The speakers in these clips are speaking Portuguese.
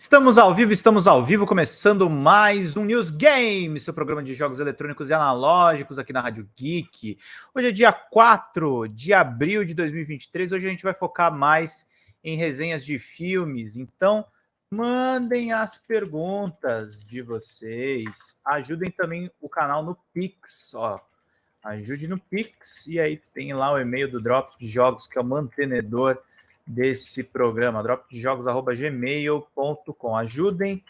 Estamos ao vivo, estamos ao vivo, começando mais um News Game, seu programa de jogos eletrônicos e analógicos aqui na Rádio Geek. Hoje é dia 4 de abril de 2023, hoje a gente vai focar mais em resenhas de filmes, então mandem as perguntas de vocês, ajudem também o canal no Pix, ó, ajude no Pix, e aí tem lá o e-mail do Drop de Jogos, que é o mantenedor desse programa, dropdejogos.gmail.com. Ajudem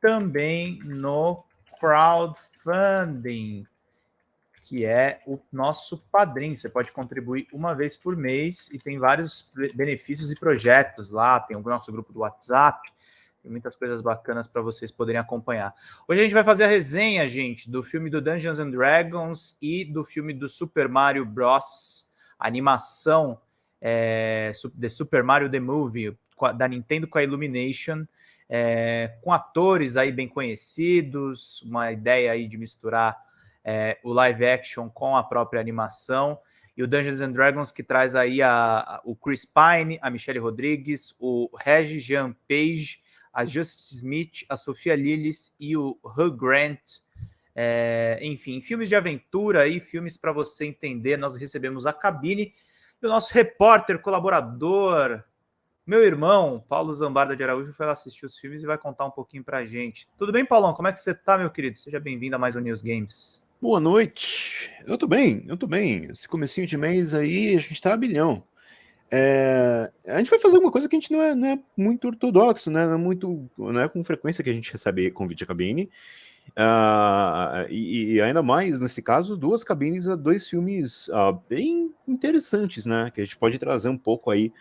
também no crowdfunding, que é o nosso padrinho. Você pode contribuir uma vez por mês e tem vários benefícios e projetos lá. Tem o nosso grupo do WhatsApp, tem muitas coisas bacanas para vocês poderem acompanhar. Hoje a gente vai fazer a resenha, gente, do filme do Dungeons and Dragons e do filme do Super Mario Bros. Animação é, The Super Mario The Movie, da Nintendo com a Illumination, é, com atores aí bem conhecidos, uma ideia aí de misturar é, o live action com a própria animação, e o Dungeons and Dragons que traz aí a, a, o Chris Pine, a Michelle Rodrigues, o Regis Jean Page, a Justice Smith, a Sofia Lillis e o Hugh Grant. É, enfim, filmes de aventura aí, filmes para você entender. Nós recebemos a cabine e o nosso repórter, colaborador, meu irmão, Paulo Zambarda de Araújo, foi lá assistir os filmes e vai contar um pouquinho pra gente. Tudo bem, Paulão? Como é que você tá, meu querido? Seja bem-vindo a mais um News Games. Boa noite. Eu tô bem, eu tô bem. Esse comecinho de mês aí, a gente tá a bilhão. É, a gente vai fazer uma coisa que a gente não é, não é muito ortodoxo, né? Não é, muito, não é com frequência que a gente recebe convite a cabine. Uh, e, e, ainda mais, nesse caso, duas cabines a dois filmes uh, bem interessantes, né? Que a gente pode trazer um pouco aí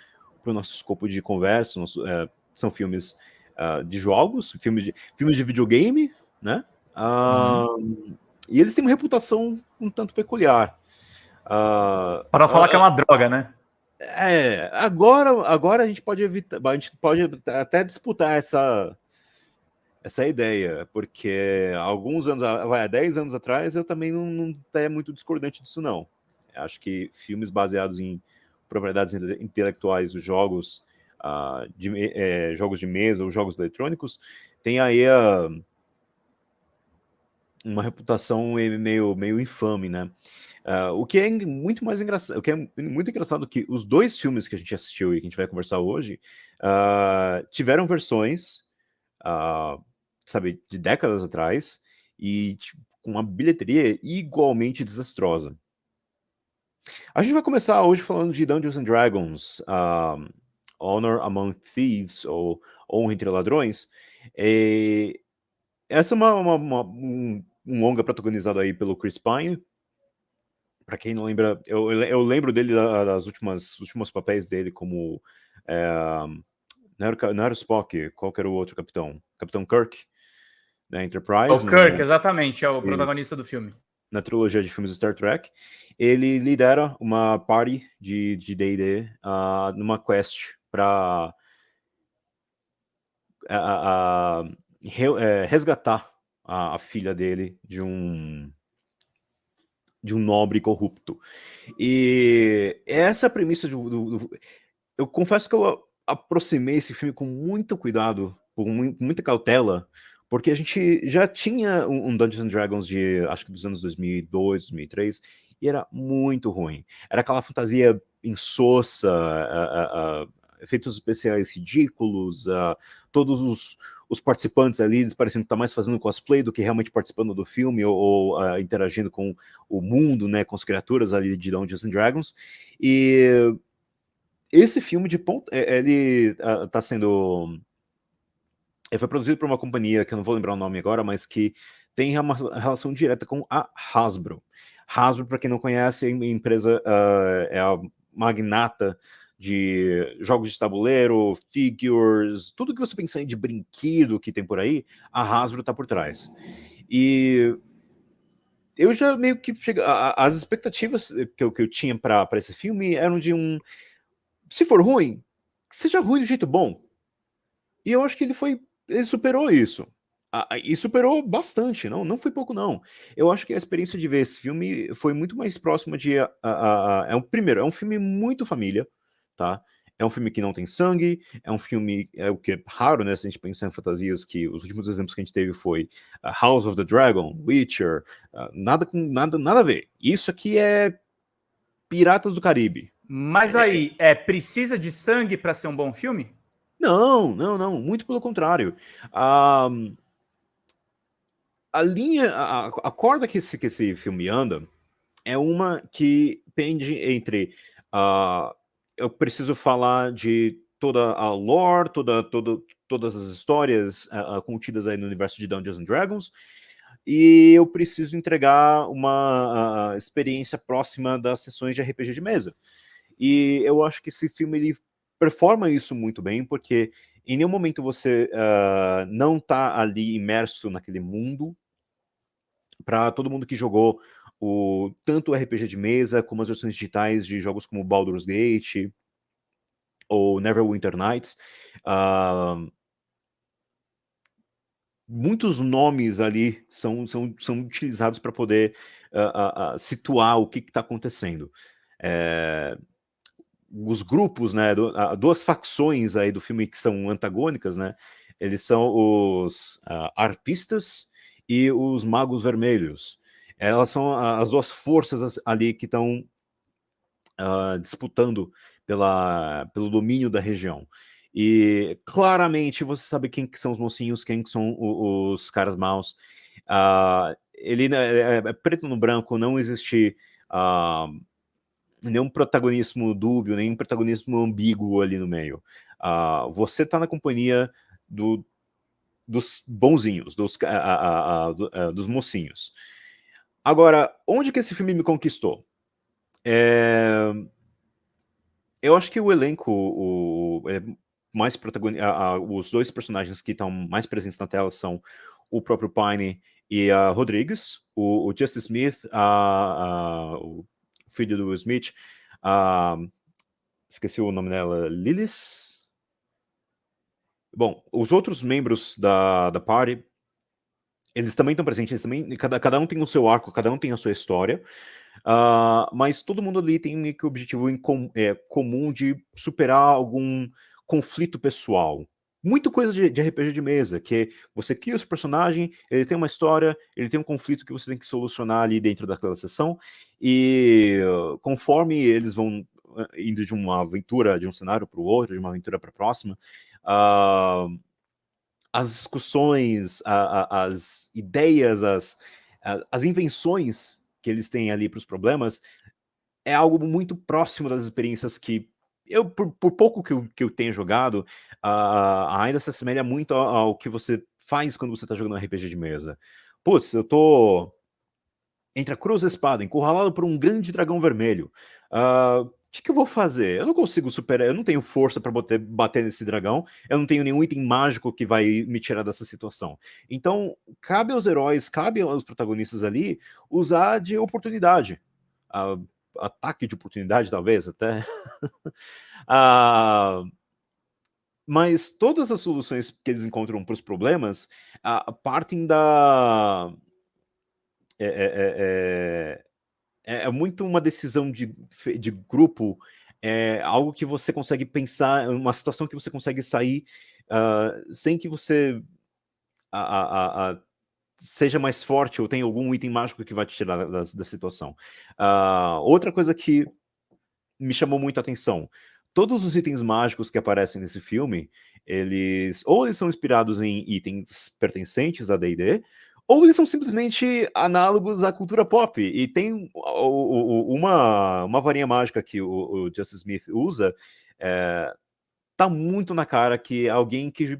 para o nosso escopo de conversa. Nosso, uh, são filmes ah, de jogos, filmes de, filmes de videogame, né? Uhum. E eles têm uma reputação um tanto peculiar. para falar que é uma droga, né? É, agora, agora a gente pode evitar, a gente pode até disputar essa essa ideia, porque alguns anos, vai, há 10 anos atrás, eu também não, não é muito discordante disso, não. Acho que filmes baseados em propriedades intelectuais dos jogos, uh, de, é, jogos de mesa ou jogos eletrônicos, tem aí a, uma reputação meio, meio infame, né? Uh, o que é muito mais engraçado, o que é muito engraçado que os dois filmes que a gente assistiu e que a gente vai conversar hoje uh, tiveram versões uh, sabe, de décadas atrás, e tipo, com uma bilheteria igualmente desastrosa. A gente vai começar hoje falando de Dungeons and Dragons, um, Honor Among Thieves, ou Honra entre Ladrões. E essa é uma, uma, uma, um, um longa protagonizado aí pelo Chris Pine. Para quem não lembra, eu, eu lembro dele das últimas últimos papéis dele como é, não, era, não era Spock, qual era o outro capitão? Capitão Kirk da Enterprise. O Kirk, né? exatamente, é o protagonista do filme. Na trilogia de filmes Star Trek. Ele lidera uma party de D&D uh, numa quest para uh, uh, re, resgatar a, a, filha dele de um de um nobre corrupto. E essa é premissa do, do, do, Eu confesso que eu aproximei esse filme com muito cuidado, com muita cautela, porque a gente já tinha um, Dungeons and Dragons de, acho que dos anos 2002, 2003, e era muito ruim. Era aquela fantasia insossa, efeitos especiais ridículos, todos os, os participantes ali, eles pareciam estar mais fazendo cosplay do que realmente participando do filme ou, ou interagindo com o mundo, né, com as criaturas ali de Dungeons and Dragons. E esse filme de ponto, é, ele está sendo ele foi produzido por uma companhia que eu não vou lembrar o nome agora, mas que tem uma relação direta com a Hasbro. Hasbro, para quem não conhece, é a empresa uh, é a magnata de jogos de tabuleiro, figures, tudo que você pensar de brinquedo que tem por aí, a Hasbro está por trás. E eu já meio que chega, as expectativas que eu, que eu tinha para esse filme eram de um, se for ruim, seja ruim do jeito bom. E eu acho que ele foi ele superou isso. e superou bastante, não, não foi pouco não. Eu acho que a experiência de ver esse filme foi muito mais próxima de... é um, primeiro, é um filme muito família, tá? É um filme que não tem sangue, é um filme, é o que é raro, né, se a gente pensar em fantasias, que os últimos exemplos que a gente teve foi uh, House of the Dragon, Witcher, uh, nada com nada, nada a ver. Isso aqui é Piratas do Caribe. Mas é, aí, é precisa de sangue para ser um bom filme? Não, não, não, muito pelo contrário. a linha, a, a corda que esse, que esse filme anda é uma que pende entre uh, eu preciso falar de toda a lore, toda, toda, todas as histórias uh, contidas aí no universo de Dungeons and Dragons, e eu preciso entregar uma uh, experiência próxima das sessões de RPG de mesa. E eu acho que esse filme ele performa isso muito bem, porque em nenhum momento você uh, não está ali imerso naquele mundo. Para todo mundo que jogou o, tanto o RPG de mesa, como as versões digitais de jogos como Baldur's Gate ou Neverwinter Nights, uh, muitos nomes ali são, são, são utilizados para poder uh, situar o que está acontecendo. É, os grupos, né, do, duas facções aí do filme que são antagônicas, né, eles são os arpistas e os magos vermelhos. Elas são as duas forças ali que estão uh, disputando pela, pelo domínio da região. E claramente você sabe quem que são os mocinhos, quem que são os, os caras maus. Uh, ele né, é, é, preto no branco, não existe uh, nenhum protagonismo dúbio, nenhum protagonismo ambíguo ali no meio. Uh, você está na companhia do, dos bonzinhos, dos, dos mocinhos. Agora, onde que esse filme me conquistou? É... Eu acho que o elenco, o, é mais protagonista, os dois personagens que estão mais presentes na tela são o próprio Pine e a Rodrigues, o, o Smith, a, o filho do Will Smith, a, esqueci o nome dela, Lilith? Bom, os outros membros da, da party eles também estão presentes, também, cada, cada um tem o seu arco, cada um tem a sua história, uh, mas todo mundo ali tem que o objetivo com, é, comum de superar algum conflito pessoal. Muito coisa de, de, RPG de mesa, que você cria o seu personagem, ele tem uma história, ele tem um conflito que você tem que solucionar ali dentro daquela sessão, e conforme eles vão uh, indo de uma aventura, de um cenário para o outro, de uma aventura para a próxima, uh, as discussões, a, a, as ideias, as, a, as invenções que eles têm ali para os problemas, é algo muito próximo das experiências que eu, por, por pouco que eu, que eu tenho jogado, uh, ainda se assemelha muito ao, ao, que você faz quando você está jogando um RPG de mesa. Putz, eu tô entre a cruz e a espada, encurralado por um grande dragão vermelho. Uh, que, que eu vou fazer? Eu não consigo superar, eu não tenho força para bater, bater nesse dragão, eu não tenho nenhum item mágico que vai me tirar dessa situação. Então, cabe aos heróis, cabe aos protagonistas ali usar de oportunidade. Uh, ataque de oportunidade, talvez, até. uh, mas todas as soluções que eles encontram para os problemas uh, partem da... É, é, é, é é, é muito uma decisão de, de grupo, é algo que você consegue pensar, uma situação que você consegue sair uh, sem que você a, a, a, seja mais forte ou tenha algum item mágico que vai te tirar da, da situação. Uh, outra coisa que me chamou muito a atenção, todos os itens mágicos que aparecem nesse filme, eles ou eles são inspirados em itens pertencentes a D&D, ou eles são simplesmente análogos à cultura pop. E tem uma, uma varinha mágica que o, o Justice Smith usa, é, tá muito na cara que alguém que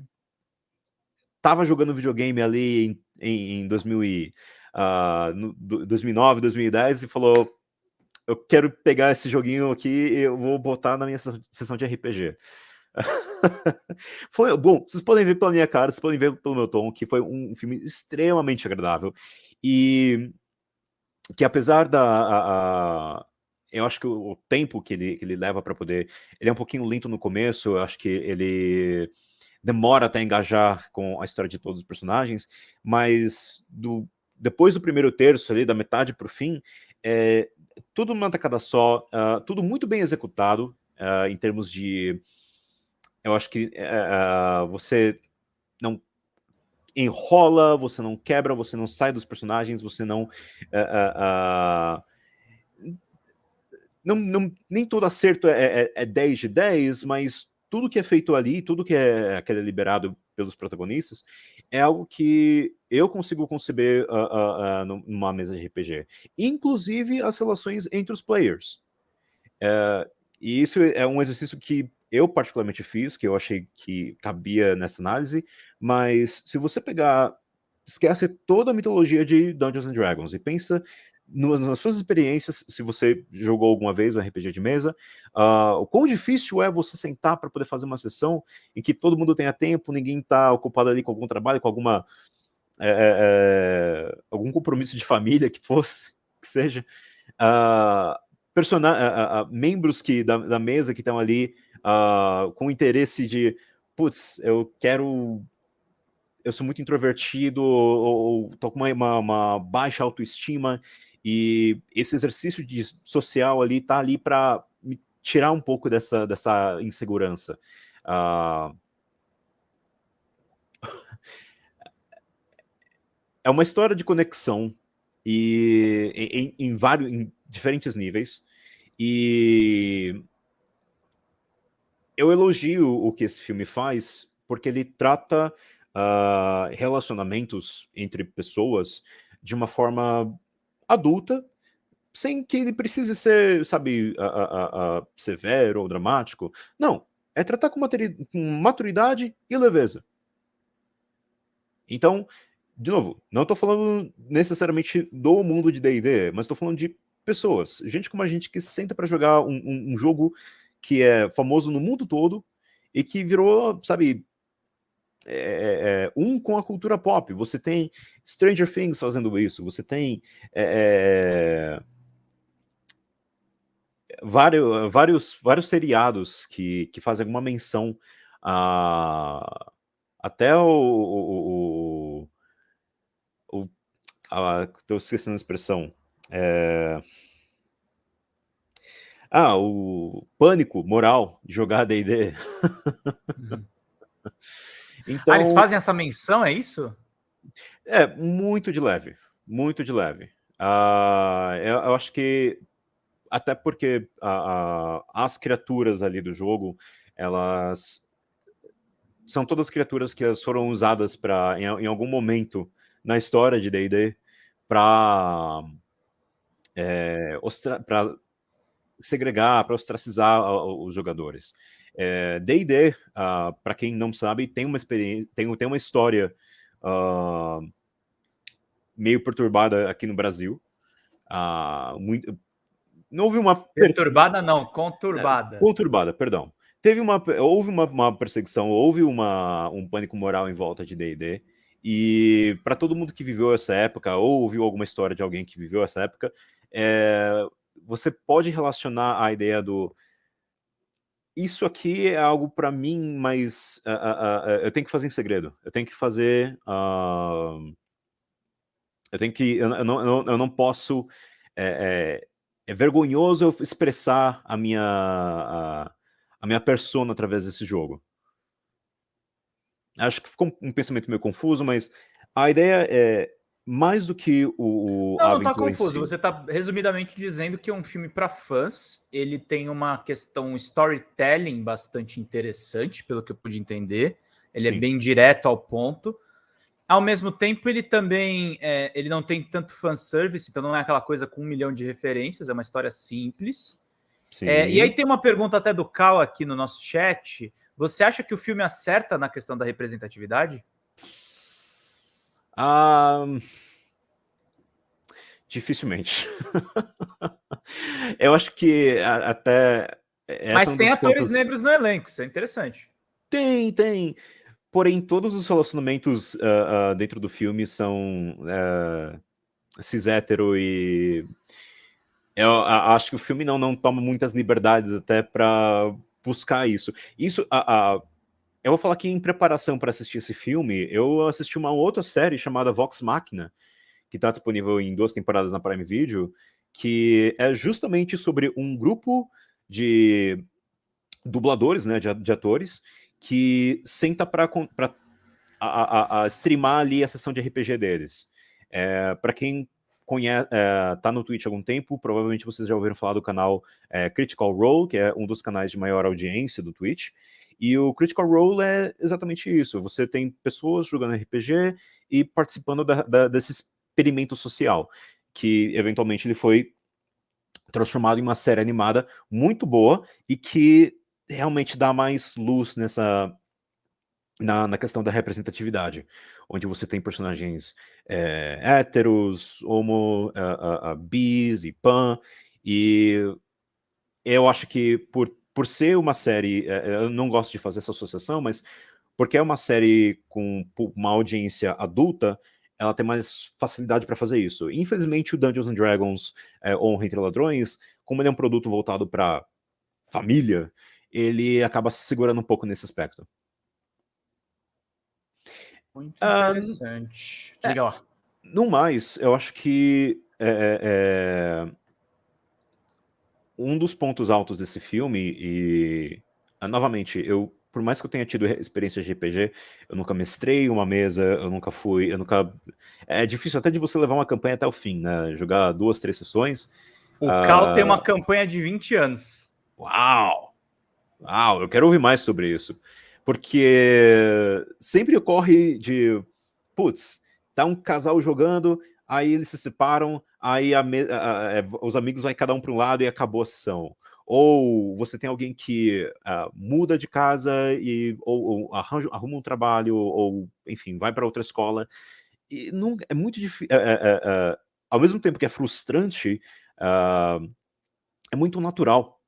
estava jogando videogame ali em, em 2000 e, uh, no, 2009, 2010 e falou eu quero pegar esse joguinho aqui e eu vou botar na minha sessão de RPG. foi bom, vocês podem ver pela minha cara, vocês podem ver pelo meu tom, que foi um filme extremamente agradável. E que apesar da. A, a, eu acho que o, o, tempo que ele, que ele leva para poder. Ele é um pouquinho lento no começo, eu acho que ele demora até engajar com a história de todos os personagens, mas do, depois do primeiro terço, ali, da metade para o fim, é, tudo numa tacada só, uh, tudo muito bem executado, uh, em termos de... Eu acho que uh, você não enrola, você não quebra, você não sai dos personagens, você não... Não, não, nem todo acerto é, é, é 10 de 10, mas tudo que é feito ali, tudo que é, que é liberado pelos protagonistas, é algo que eu consigo conceber uh, uh, uh, numa mesa de RPG. Inclusive as relações entre os players. Uh, e isso é um exercício que eu particularmente fiz, que eu achei que cabia nessa análise, mas se você pegar, esquece toda a mitologia de Dungeons and Dragons e pensa nas suas experiências, se você jogou alguma vez um RPG de mesa, uh, o quão difícil é você sentar para poder fazer uma sessão em que todo mundo tenha tempo, ninguém está ocupado ali com algum trabalho, com alguma é, é, algum compromisso de família que fosse, que seja, uh, uh, membros que, da, da mesa que estão ali com interesse de, putz, eu quero eu sou muito introvertido ou, ou com uma, uma, uma baixa autoestima e esse exercício de social ali tá ali para me tirar um pouco dessa, dessa insegurança. Uh... é uma história de conexão e em, em, vários, em diferentes níveis. E eu elogio o que esse filme faz, porque ele trata uh, relacionamentos entre pessoas de uma forma adulta, sem que ele precise ser, sabe, severo ou dramático. Não, é tratar com, com maturidade e leveza. Então, de novo, não estou falando necessariamente do mundo de D&D, mas estou falando de pessoas, gente como a gente que senta para jogar um, um, um, jogo que é famoso no mundo todo e que virou, sabe, é, é, é, um com a cultura pop. Você tem Stranger Things fazendo isso, você tem é, é vários, vários, vários seriados que, que fazem alguma menção a até o, o, o, o estou esquecendo a expressão é... ah, o pânico moral de jogar D&D uhum. Então, ah, eles fazem essa menção, é isso? É, muito de leve, muito de leve. Uh, eu, eu, acho que, até porque uh, uh, as criaturas ali do jogo, elas são todas criaturas que foram usadas para em, em, algum momento na história de D&D para é, para segregar, para ostracizar os jogadores. D&D, é, uh, ah, para quem não sabe, tem uma experiência, tem, tem uma história uh, meio perturbada aqui no Brasil. Uh, muito, não houve uma... Perturbada não, conturbada. É, conturbada, perdão. Teve uma, houve uma, uma, perseguição, houve uma, um pânico moral em volta de D&D, e para todo mundo que viveu essa época, ou ouviu alguma história de alguém que viveu essa época, é, você pode relacionar a ideia do isso aqui é algo para mim, mas uh, uh, uh, eu tenho que fazer em segredo. Eu tenho que fazer... eu tenho que... Eu, eu, não, eu não posso... É, é, é, vergonhoso eu expressar a minha, a, a minha persona através desse jogo. Acho que ficou um pensamento meio confuso, mas a ideia é mais do que o, o Não, não tá confuso. Si. Você tá resumidamente dizendo que é um filme para fãs. Ele tem uma questão storytelling bastante interessante, pelo que eu pude entender. Ele é Sim. é bem direto ao ponto. Ao mesmo tempo, ele também é, ele não tem tanto fanservice, então não é aquela coisa com um milhão de referências, é uma história simples. É, e aí tem uma pergunta até do Cal aqui no nosso chat. Você acha que o filme acerta na questão da representatividade? Ah, dificilmente. eu acho que até... Mas tem atores pontos... negros no elenco, isso é interessante. Tem, tem. Porém, todos os relacionamentos uh, uh, dentro do filme são uh, cis hétero e... Eu acho que o filme não, não toma muitas liberdades até para buscar isso. Isso, a, a eu vou falar que em preparação para assistir esse filme, eu assisti uma outra série chamada Vox Machina, que está disponível em duas temporadas na Prime Video, que é justamente sobre um grupo de dubladores, né, de, de atores, que senta para a, a, a, streamar ali a sessão de RPG deles. É, para quem conhece, é, tá no Twitch há algum tempo, provavelmente vocês já ouviram falar do canal é, Critical Role, que é um dos canais de maior audiência do Twitch, e o Critical Role é exatamente isso, você tem pessoas jogando RPG e participando da, da, desse experimento social, que eventualmente ele foi transformado em uma série animada muito boa e que realmente dá mais luz nessa na, na questão da representatividade, onde você tem personagens é, héteros, homo, bis e pan, e eu acho que por, por ser uma série, eu não gosto de fazer essa associação, mas porque é uma série com uma audiência adulta, ela tem mais facilidade para fazer isso. Infelizmente, o Dungeons and Dragons é, Honra Entre Ladrões, como ele é um produto voltado para família, ele acaba se segurando um pouco nesse aspecto. Muito ah, interessante. Uh, Diga é, lá. No mais, eu acho que é, é, um dos pontos altos desse filme, e ah, novamente, eu por mais que eu tenha tido experiência de RPG, eu nunca mestrei uma mesa, eu nunca fui, eu nunca... É difícil até de você levar uma campanha até o fim, né? Jogar duas, três sessões. O uh... Cal tem uma campanha de 20 anos. Uau! Uau, eu quero ouvir mais sobre isso. Porque sempre ocorre de, putz, tá um casal jogando, aí eles se separam, aí a, a, a, é, os amigos vai cada um para um lado e acabou a sessão. Ou você tem alguém que uh, muda de casa e ou, ou arranja, arruma um trabalho, ou enfim, vai para outra escola. E não, é muito difícil. É, é, é, ao mesmo tempo que é frustrante, uh, é muito natural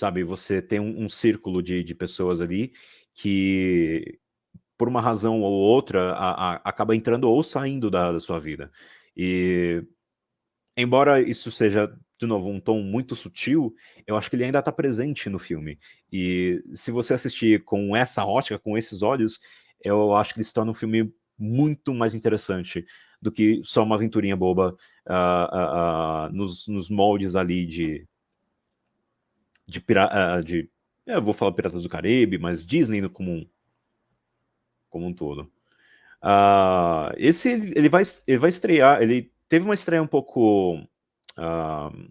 sabe? Você tem um, um círculo de, de pessoas ali que, por uma razão ou outra, a, a, acaba entrando ou saindo da, da, sua vida. E, embora isso seja, de novo, um tom muito sutil, eu acho que ele ainda está presente no filme. E se você assistir com essa ótica, com esses olhos, eu acho que ele se torna um filme muito mais interessante do que só uma aventurinha boba uh, uh, uh, nos, nos moldes ali de, de, uh, de eu vou falar Piratas do Caribe, mas Disney como um, como um todo. Uh, esse ele vai, ele vai estrear, ele teve uma estreia um pouco uh,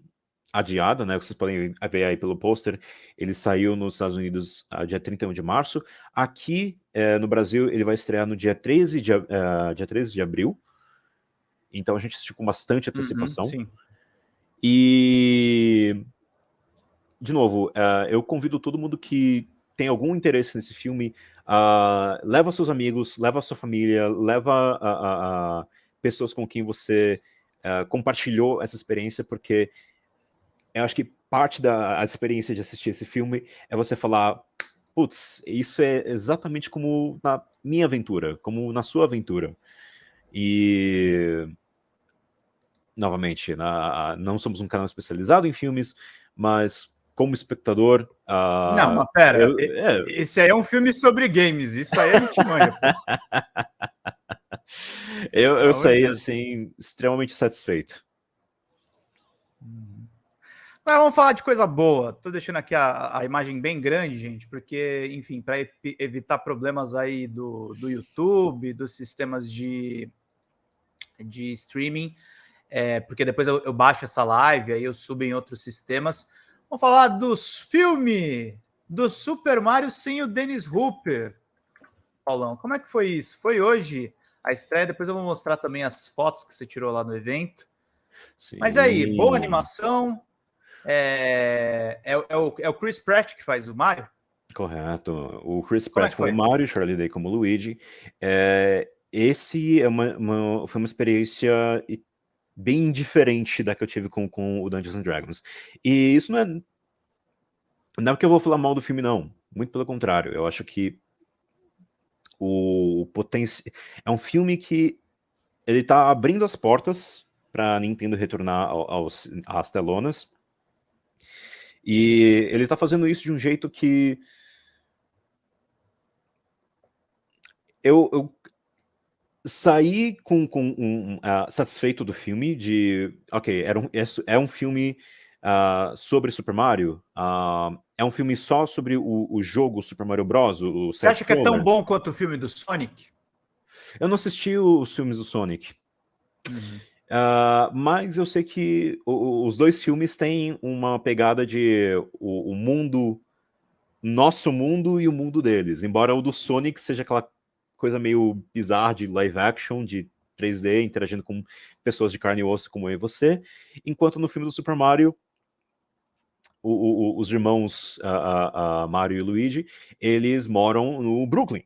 adiada, né? Vocês podem ver aí pelo pôster. Ele saiu nos Estados Unidos uh, dia 31 de março. Aqui uh, no Brasil ele vai estrear no dia 13 de, dia 13 de abril. Então a gente assistiu com bastante uhum, antecipação. Uhum, e de novo, uh, eu convido todo mundo que tem algum interesse nesse filme, uh, leva seus amigos, leva sua família, leva a, pessoas com quem você uh, compartilhou essa experiência, porque eu acho que parte da experiência de assistir esse filme é você falar, putz, isso é exatamente como na minha aventura, como na sua aventura. E novamente, na, não somos um canal especializado em filmes, mas como espectador. Uh, não, mas pera, eu, é... esse aí é um filme sobre games, isso aí a gente manja. eu, eu saí, assim, extremamente satisfeito. Uhum. Mas vamos falar de coisa boa. Tô deixando aqui a, a imagem bem grande, gente, porque, enfim, para evitar problemas aí do, do YouTube, dos sistemas de, de streaming, é, porque depois eu, eu baixo essa live, aí eu subo em outros sistemas. Vamos falar dos filmes do Super Mario sem o Dennis Hooper. Paulão, como é que foi isso? Foi hoje a estreia, depois eu vou mostrar também as fotos que você tirou lá no evento. Sim. Mas aí, boa animação. É, é, é, o, é o Chris Pratt que faz o Mario? Correto. O Chris como é Pratt é como Mario, Charlie Day como Luigi. É, esse é uma, uma, foi uma experiência bem diferente da que eu tive com, com o Dungeons and Dragons. E isso não é... Não é porque eu vou falar mal do filme, não. Muito pelo contrário. Eu acho que o potencial... É um filme que ele tá abrindo as portas para Nintendo retornar aos, às telonas. E ele tá fazendo isso de um jeito que... Eu, eu saí com, com um, uh, satisfeito do filme, de, ok, era um, é, é um filme uh, sobre Super Mario, uh, é um filme só sobre o, o jogo Super Mario Bros. O Você acha que é tão bom quanto o filme do Sonic? Eu não assisti os filmes do Sonic. Uhum. Uh, mas eu sei que o, os dois filmes têm uma pegada de o, o, mundo, nosso mundo e o mundo deles. Embora o do Sonic seja aquela coisa meio bizarra de live action, de 3D, interagindo com pessoas de carne e osso como eu e você. Enquanto no filme do Super Mario, o, o, os irmãos uh, Mario e Luigi, eles moram no Brooklyn.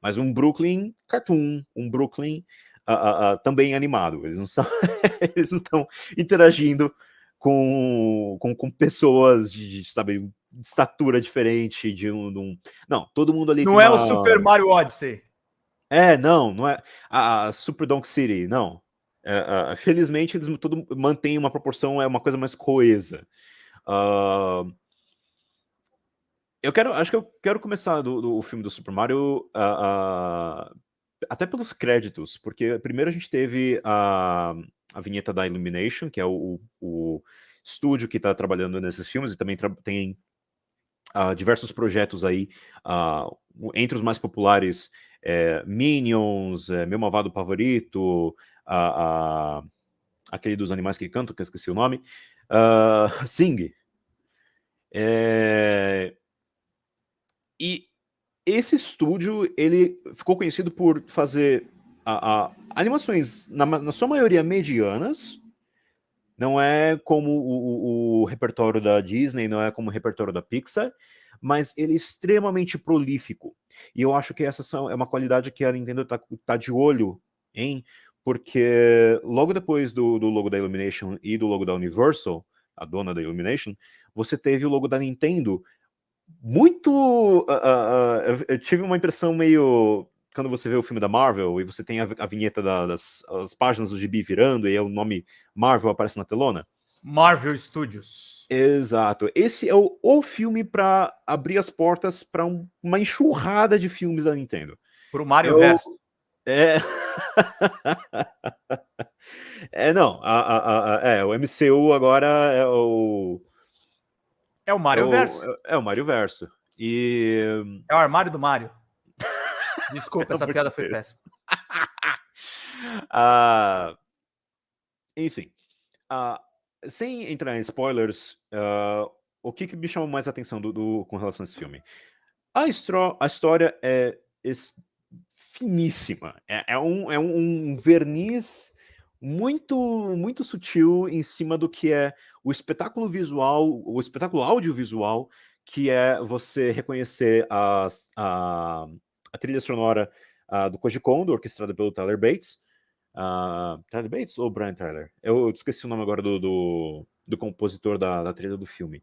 Mas um Brooklyn cartoon, um Brooklyn uh, também animado. Eles não, são eles não estão interagindo com, com, com pessoas de, de, sabe, de estatura diferente, de um, de um, Não, todo mundo ali... Não é uma... o Super Mario Odyssey. É, não, não é a, Super Donk City, não. É, felizmente eles tudo mantêm uma proporção, é uma coisa mais coesa. Uh, eu quero, acho que eu quero começar do, do filme do Super Mario uh, uh, até pelos créditos, porque primeiro a gente teve a, a vinheta da Illumination, que é o, o estúdio que está trabalhando nesses filmes, e também tem diversos projetos aí, entre os mais populares, é, Minions, é, Meu Malvado Favorito, aquele dos animais que cantam, que eu esqueci o nome, uh, Sing. É... E esse estúdio, ele ficou conhecido por fazer a, a, animações, na, na, sua maioria, medianas, não é como o, o, o, repertório da Disney, não é como o repertório da Pixar, mas ele é extremamente prolífico. E eu acho que essa é uma qualidade que a Nintendo está tá de olho em, porque logo depois do, do logo da Illumination e do logo da Universal, a dona da Illumination, você teve o logo da Nintendo muito... Uh, uh, eu tive uma impressão meio... Quando você vê o filme da Marvel e você tem a, a vinheta da, das as páginas do gibi virando e o nome Marvel aparece na telona. Marvel Studios. Exato. Esse é o, o filme para abrir as portas para um, uma enxurrada de filmes da Nintendo. Para o Mario eu, Verso. É... é, não. A, a, a, é, o MCU agora é o... É o Mario é o, Verso. É, é, o Mario Verso. E... É o armário do Mario. Desculpa, essa piada foi péssima. uh, enfim. Uh, sem entrar em spoilers, uh, o que, que me chamou mais a atenção do, do, com relação a esse filme? A, a história é finíssima. É, é, um, é um verniz muito, muito sutil em cima do que é o espetáculo visual, o espetáculo audiovisual, que é você reconhecer a, a, a trilha sonora uh, do Koji Kondo, orquestrada pelo Tyler Bates, Uh, Tyler Bates ou Brian Tyler? Eu esqueci o nome agora do, do, do compositor da, da, trilha do filme.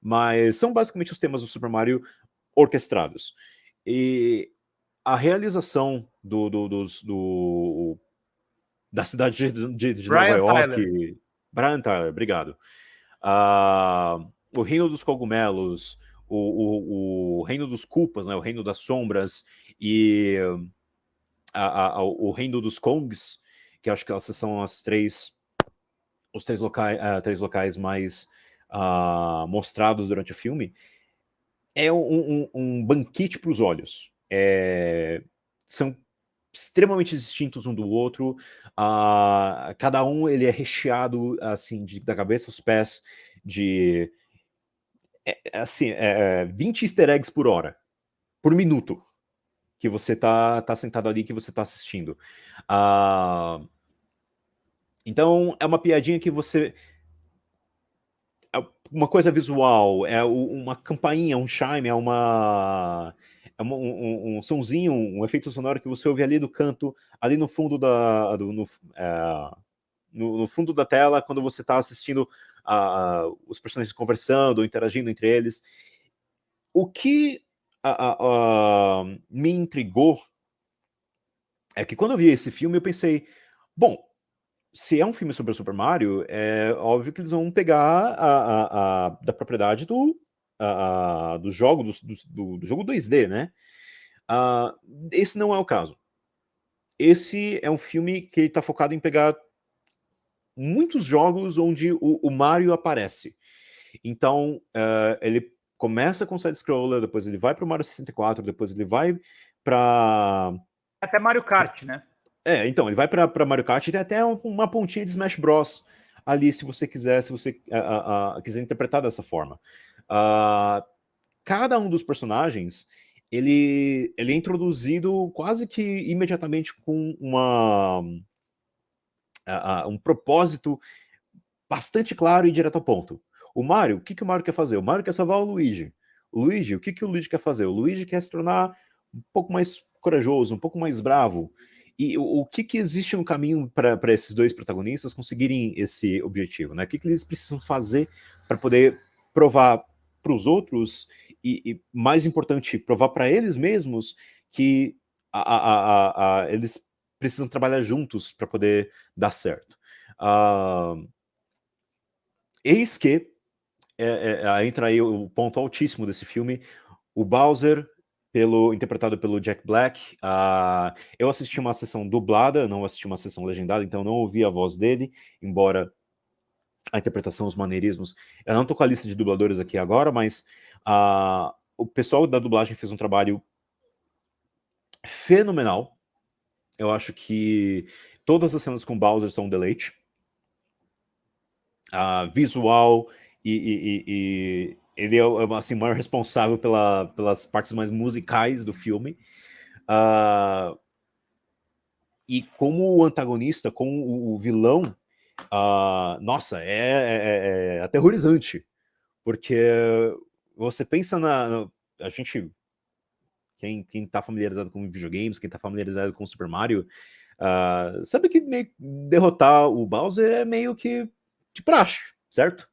Mas são basicamente os temas do Super Mario orquestrados. E a realização do, do, dos, do da cidade de, de, de Nova York... Tyler. Brian Tyler, obrigado. Uh, o Reino dos Cogumelos, o, o, o Reino dos Culpas, né, o Reino das Sombras e a, a, o Reino dos Kongs, que acho que essas são as três, os três locais, uh, eh, três locais mais uh, mostrados durante o filme, é um, um, um banquete para os olhos. É, são extremamente distintos um do outro, uh, cada um ele é recheado assim de, da cabeça aos pés de é, assim, é, 20 easter eggs por hora, por minuto que você tá, tá sentado ali, que você tá assistindo. Uh, então, é uma piadinha que você... É uma coisa visual, é uma campainha, um chime, é uma... É um, um, um sonzinho, um efeito sonoro que você ouve ali do canto, ali no fundo da... Do, no, é, no, no, fundo da tela, quando você está assistindo uh, os personagens conversando, interagindo entre eles. O que me intrigou é que quando eu vi esse filme eu pensei, bom, se é um filme sobre o Super Mario, é óbvio que eles vão pegar a, a, a da propriedade do, a, do jogo, do, do, do, jogo 2D, né? Uh, esse não é o caso. Esse é um filme que está focado em pegar muitos jogos onde o, o Mario aparece. Então, uh, ele começa com side-scroller, depois ele vai para o Mario 64, depois ele vai para... Até Mario Kart, né? É, então, ele vai para Mario Kart e tem até uma pontinha de Smash Bros. ali, se você quiser, se você uh, uh, quiser interpretar dessa forma. Uh, cada um dos personagens, ele, ele é introduzido quase que imediatamente com uma, um propósito bastante claro e direto ao ponto. O Mario, o que, que o Mario quer fazer? O Mario quer salvar o Luigi. O Luigi, o que, que o Luigi quer fazer? O Luigi quer se tornar um pouco mais corajoso, um pouco mais bravo. E o, o que, que existe no caminho para esses dois protagonistas conseguirem esse objetivo? Né? O que, que eles precisam fazer para poder provar para os outros e, e, mais importante, provar para eles mesmos que a, a, a, eles precisam trabalhar juntos para poder dar certo. Uh, eis que é, é, entra aí o ponto altíssimo desse filme, o Bowser, pelo, interpretado pelo Jack Black. Uh, eu assisti uma sessão dublada, não assisti uma sessão legendada, então não ouvi a voz dele, embora a interpretação, os maneirismos. Eu não estou com a lista de dubladores aqui agora, mas uh, o pessoal da dublagem fez um trabalho fenomenal. Eu acho que todas as cenas com Bowser são deleite. Uh, visual e, e, e, ele é assim, o maior responsável pela, pelas partes mais musicais do filme. Uh, e como o antagonista, como o, o vilão, uh, nossa, é, é, é, é, aterrorizante. Porque você pensa na... A gente... Quem, quem tá familiarizado com videogames, quem tá familiarizado com Super Mario, uh, sabe que derrotar o Bowser é meio que de praxe, certo?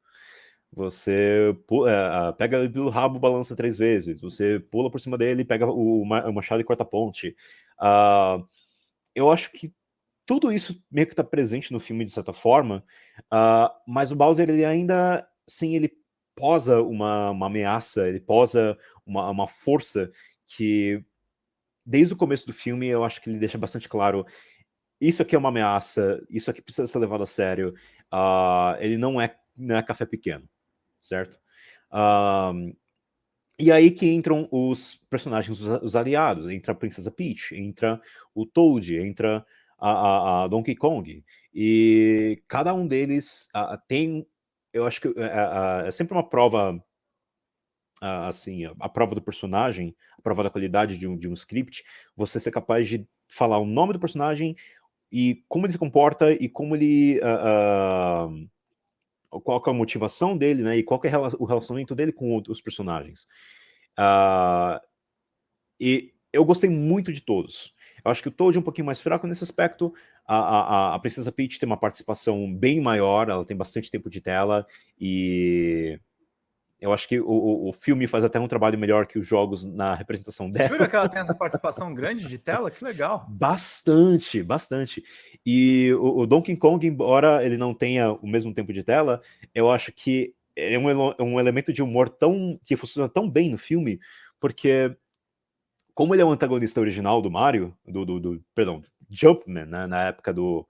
Você pula, uh, pega ele pelo rabo, balança três vezes. Você pula por cima dele, pega o, o machado e corta a ponte. Uh, eu acho que tudo isso meio que está presente no filme de certa forma, uh, mas o Bowser ele ainda, sim, ele posa uma, uma ameaça, ele posa uma, uma força que, desde o começo do filme, eu acho que ele deixa bastante claro isso aqui é uma ameaça, isso aqui precisa ser levado a sério, uh, ele não é, não é café pequeno, certo? Um, e aí que entram os personagens, os, os, aliados, entra a Princesa Peach, entra o Toad, entra a, a, a Donkey Kong, e cada um deles uh, tem, eu acho que uh, é sempre uma prova, assim, a prova do personagem, a prova da qualidade de um, de um script, você ser capaz de falar o nome do personagem e como ele se comporta e como ele... Uh, qual é a motivação dele, né, e qual é o relacionamento dele com os personagens. Uh, e eu gostei muito de todos. Eu acho que o Toad é um pouquinho mais fraco nesse aspecto, a, a, a Princesa Peach tem uma participação bem maior, ela tem bastante tempo de tela, e eu acho que o, o filme faz até um trabalho melhor que os jogos na representação dela. Jura que ela tem essa participação grande de tela? Que legal. Bastante, bastante. E o, o, Donkey Kong, embora ele não tenha o mesmo tempo de tela, eu acho que é um, um elemento de humor tão que funciona tão bem no filme, porque como ele é o antagonista original do Mario, do, do, do perdão, Jumpman, né, na época do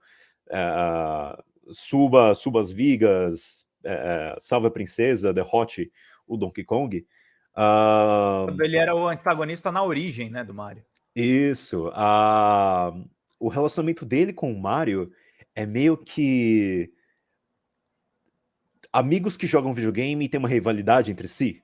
uh, suba, suba as vigas, é, Salve a Princesa, derrote o Donkey Kong. Uh, ele era o antagonista na origem, né, do Mario. Isso. Uh, o relacionamento dele com o Mario é meio que amigos que jogam videogame e tem uma rivalidade entre si.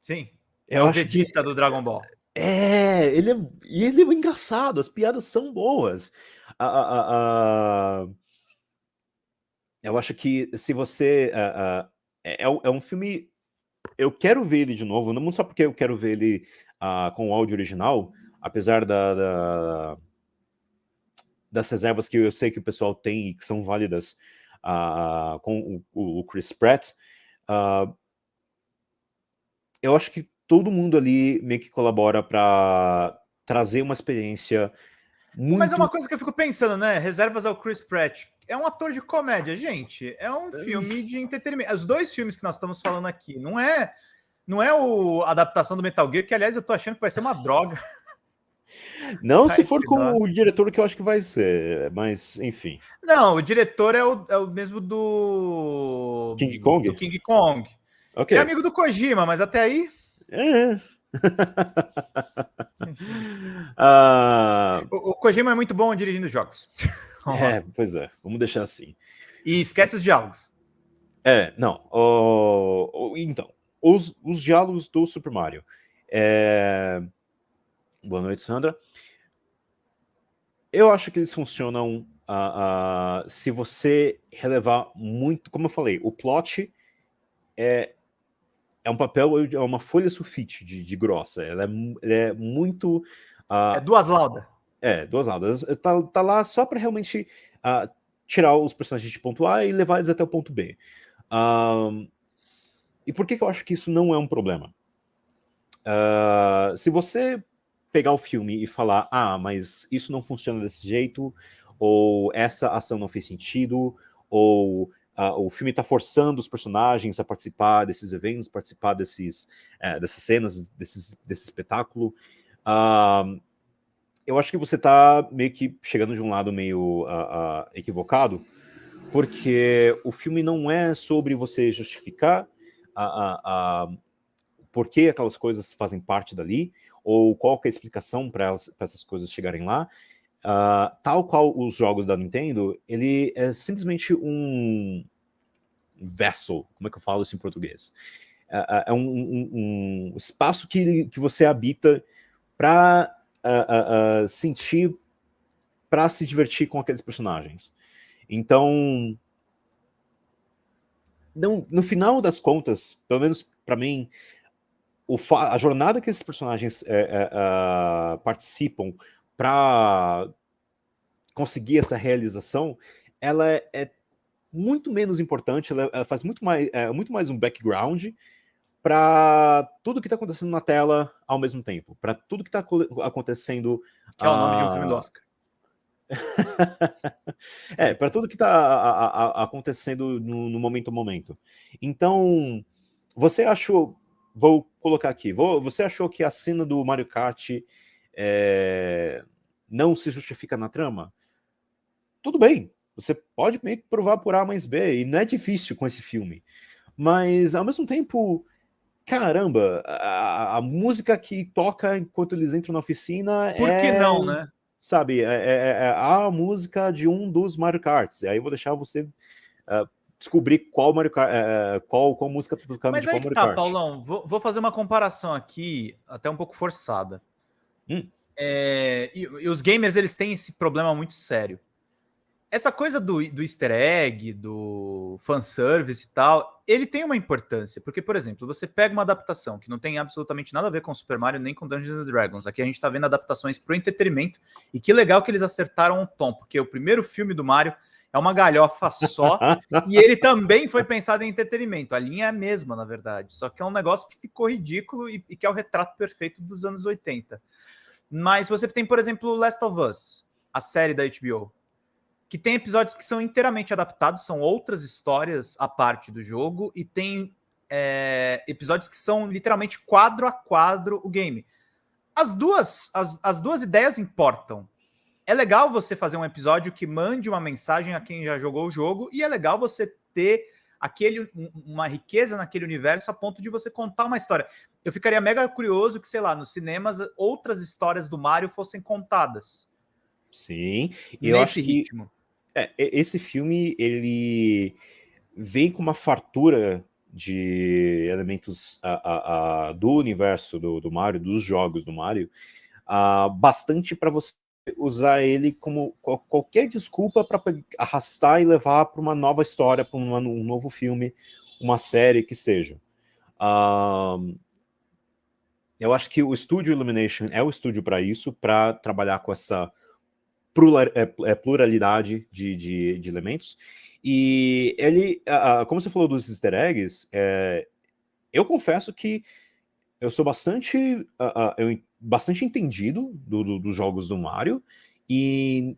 Sim. Eu é o Vegeta que... do Dragon Ball. É, ele é, e ele é engraçado, as piadas são boas. Uh, uh, eu acho que se você... Uh, uh, é, é, um filme... Eu quero ver ele de novo, não só porque eu quero ver ele uh, com o áudio original, apesar da, da, das reservas que eu sei que o pessoal tem e que são válidas com o, o, Chris Pratt, eu acho que todo mundo ali meio que colabora para trazer uma experiência muito... Mas é uma coisa que eu fico pensando, né? Reservas ao Chris Pratt. É um ator de comédia, gente. É um filme de entretenimento. Os dois filmes que nós estamos falando aqui, não é não é o a adaptação do Metal Gear, que aliás eu tô achando que vai ser uma droga. Não, Ai, se for com o diretor que eu acho que vai ser, mas enfim. Não, o diretor é o, é o mesmo do King Kong. Do King Kong. Okay. É amigo do Kojima, mas até aí... É. uh... o, o Kojima é muito bom dirigindo jogos. é, pois é. Vamos deixar assim. E esquece os diálogos. É, não. Então, os, os diálogos do Super Mario. É... Boa noite, Sandra. Eu acho que eles funcionam uh, uh, se você relevar muito, como eu falei, o plot é, é um papel, é uma folha sulfite de, de grossa, ela é, ela é muito... Uh, é duas laudas. É, duas laudas. Tá, tá lá só para realmente tirar os personagens de ponto A e levar eles até o ponto B. e por que, que eu acho que isso não é um problema? se você pegar o filme e falar, ah, mas isso não funciona desse jeito, ou essa ação não fez sentido, ou uh, o filme está forçando os personagens a participar desses eventos, participar desses, uh, dessas cenas, desses, desse espetáculo. Uh, eu acho que você está meio que chegando de um lado meio equivocado, porque o filme não é sobre você justificar a, por que aquelas coisas fazem parte dali, ou qual é a explicação para essas coisas chegarem lá, uh, tal qual os jogos da Nintendo, ele é simplesmente um vessel, como é que eu falo isso em português? Uh, é um, um, um, espaço que, que você habita para uh, sentir, para se divertir com aqueles personagens. Então, não, no final das contas, pelo menos para mim, a jornada que esses personagens é, é, uh, participam para conseguir essa realização, ela é, é muito menos importante, ela, ela, faz muito mais, é, muito mais um background para tudo que está acontecendo na tela ao mesmo tempo, para tudo que está acontecendo... Que é o nome de um filme do Oscar. é, para tudo que está acontecendo no, no momento a momento. Então, você achou vou colocar aqui. Vou, você achou que a cena do Mario Kart é, não se justifica na trama? Tudo bem, você pode meio que provar por A mais B, e não é difícil com esse filme. Mas, ao mesmo tempo, caramba, a, a música que toca enquanto eles entram na oficina Por é... que não, né? Sabe, é, é, é a música de um dos Mario Karts. E aí eu vou deixar você uh, descobrir qual Mario Kart, é, qual, qual música tá tocando Mas de qual Mario tá, Kart. Paulão, vou, vou, fazer uma comparação aqui, até um pouco forçada. Hum. É, e, e, os gamers, eles têm esse problema muito sério. Essa coisa do, do easter egg, do fanservice e tal, ele tem uma importância, porque, por exemplo, você pega uma adaptação que não tem absolutamente nada a ver com Super Mario nem com Dungeons Dragons. Aqui a gente tá vendo adaptações pro entretenimento, e que legal que eles acertaram o tom, porque o primeiro filme do Mario é uma galhofa só, e ele também foi pensado em entretenimento. A linha é a mesma, na verdade, só que é um negócio que ficou ridículo e, e que é o retrato perfeito dos anos 80. Mas você tem, por exemplo, Last of Us, a série da HBO, que tem episódios que são inteiramente adaptados, são outras histórias à parte do jogo, e tem é, episódios que são literalmente quadro a quadro o game. As duas, as, as duas ideias importam, é legal você fazer um episódio que mande uma mensagem a quem já jogou o jogo, e é legal você ter aquele, uma riqueza naquele universo a ponto de você contar uma história. Eu ficaria mega curioso que, sei lá, nos cinemas outras histórias do Mario fossem contadas. Sim. E nesse ritmo. Que, é, esse filme, ele vem com uma fartura de elementos a, a, a, do universo do, do Mario, dos jogos do Mario, uh, bastante para você usar ele como qualquer desculpa para arrastar e levar para uma nova história, para um novo filme, uma série que seja. Eu acho que o estúdio Illumination é o estúdio para isso, para trabalhar com essa é, é, pluralidade de, de, de elementos. E ele, uh, como você falou dos easter eggs, é, eu confesso que eu sou bastante, uh, uh, eu bastante entendido do, do, dos jogos do Mario, e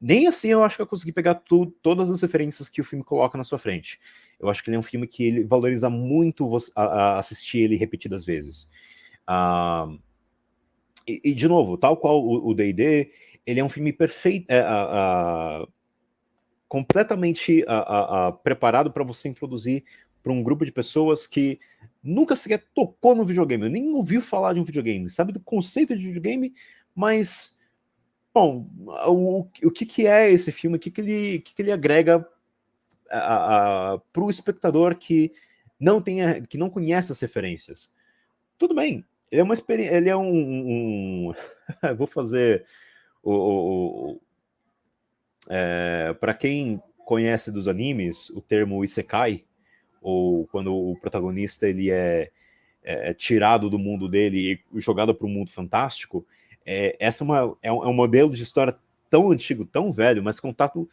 nem assim eu acho que eu consegui pegar tu, todas as referências que o filme coloca na sua frente. Eu acho que ele é um filme que ele valoriza muito você, a, a assistir ele repetidas vezes. Uh, e, e, de novo, tal qual o D&D, ele é um filme perfeito, é, completamente preparado para você introduzir para um grupo de pessoas que nunca sequer tocou no videogame, nem ouviu falar de um videogame, sabe do conceito de videogame, mas, bom, o, o que, que é esse filme, o que, que, ele, que, que ele agrega para o espectador que não, tem, que não conhece as referências? Tudo bem, ele é uma experiência, ele é um... um vou fazer o... o, o é, para quem conhece dos animes, o termo Isekai, ou quando o protagonista ele é, é, é tirado do mundo dele e jogado para o mundo fantástico, é, essa é, uma, é, um, é um modelo de história tão antigo, tão velho, mas contado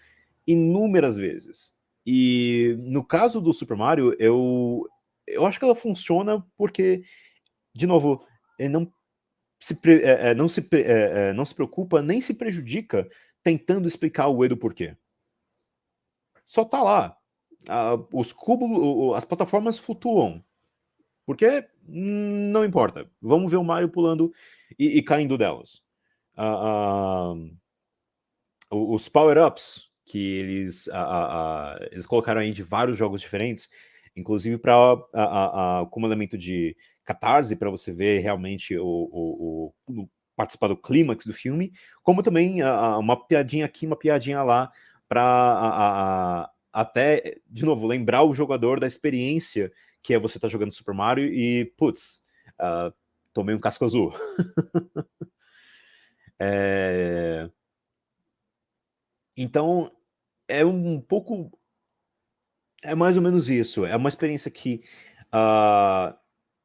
inúmeras vezes. E no caso do Super Mario, eu, eu acho que ela funciona porque, de novo, ele não se, é, é, não, se, é, é, não se preocupa nem se prejudica tentando explicar o E do porquê. Só tá lá os cubos, as plataformas flutuam. Porque não importa. Vamos ver o Mario pulando e, e caindo delas. Os power-ups que eles, eles colocaram aí de vários jogos diferentes, inclusive para como elemento de catarse, para você ver realmente o, o, o, participar do clímax do filme, como também uma piadinha aqui, uma piadinha lá, para até, de novo, lembrar o jogador da experiência que é você estar tá jogando Super Mario e, putz, uh, tomei um casco azul. é... Então, é um pouco... É mais ou menos isso. É uma experiência que... Uh,